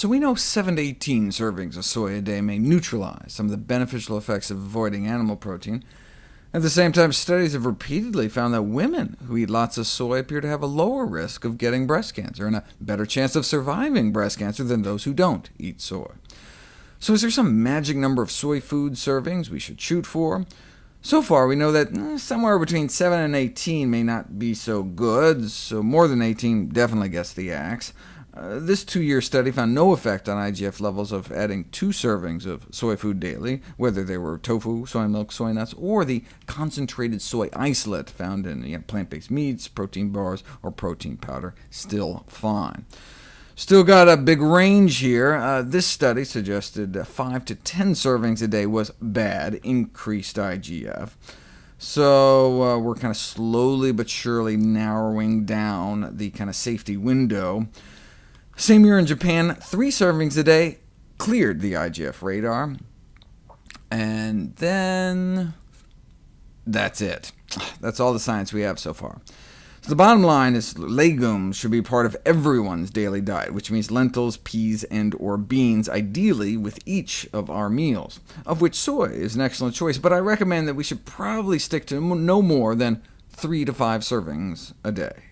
So we know 7 to 18 servings of soy a day may neutralize some of the beneficial effects of avoiding animal protein. At the same time, studies have repeatedly found that women who eat lots of soy appear to have a lower risk of getting breast cancer, and a better chance of surviving breast cancer than those who don't eat soy. So is there some magic number of soy food servings we should shoot for? So far, we know that eh, somewhere between 7 and 18 may not be so good, so more than 18 definitely gets the axe. Uh, this two-year study found no effect on IGF levels of adding two servings of soy food daily, whether they were tofu, soy milk, soy nuts, or the concentrated soy isolate found in you know, plant-based meats, protein bars, or protein powder. Still fine. Still got a big range here. Uh, this study suggested uh, 5 to 10 servings a day was bad, increased IGF. So uh, we're kind of slowly but surely narrowing down the kind of safety window. Same year in Japan, three servings a day cleared the IGF radar. And then that's it. That's all the science we have so far. So the bottom line is legumes should be part of everyone's daily diet, which means lentils, peas, and or beans, ideally with each of our meals, of which soy is an excellent choice, but I recommend that we should probably stick to no more than 3 to 5 servings a day.